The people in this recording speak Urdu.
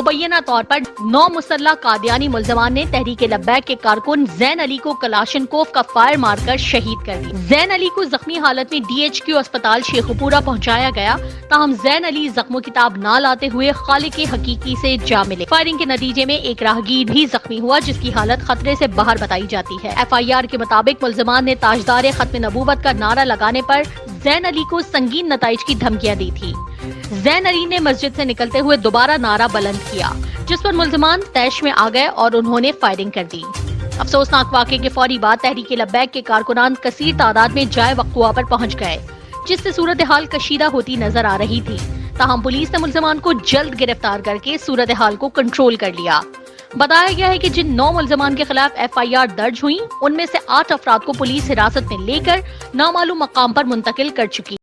مبینہ طور پر نو مسلح قادیانی ملزمان نے تحریک لبیک کے کارکن زین علی کو کلاشن کوف کا فائر مار کر شہید کر دی زین علی کو زخمی حالت میں ڈی ایچ کیو اسپتال شیخوپورہ پہنچایا گیا، تاہم زین علی زخموں کتاب نہ لاتے ہوئے خالق حقیقی سے جا ملے۔ فائرنگ کے نتیجے میں ایک راہگیر بھی زخمی ہوا، جس کی حالت خطرے سے باہر بتائی جاتی ہے۔ ایف آئی آر کے مطابق ملزمان نے تاجدار ختم نبوت کا نعرہ لگانے پر زین علی کو سنگین نتائج کی دھمکیاں دی تھی زین علی نے مسجد سے نکلتے ہوئے دوبارہ نعرہ بلند کیا، جس پر ملزمان تیش میں آ گئے اور انہوں نے فائرنگ کر دی۔ افسوسناک واقعے کے فوری بعد تحریک لبیک کے کارکنان کثیر تعداد میں جائے وقوع پر پہنچ گئے، جس سے صورتحال کشیدہ ہوتی نظر آ رہی تھی۔ تاہم پولیس نے ملزمان کو جلد گرفتار کر کے صورتحال کو کنٹرول کر لیا۔ بتایا گیا ہے کہ جن نو ملزمان کے خلاف ایف آئی آر درج ہوئی، ان میں سے آٹھ افراد کو پولیس حراست میں لے کر نامعلوم مقام پر منتقل کر چکی۔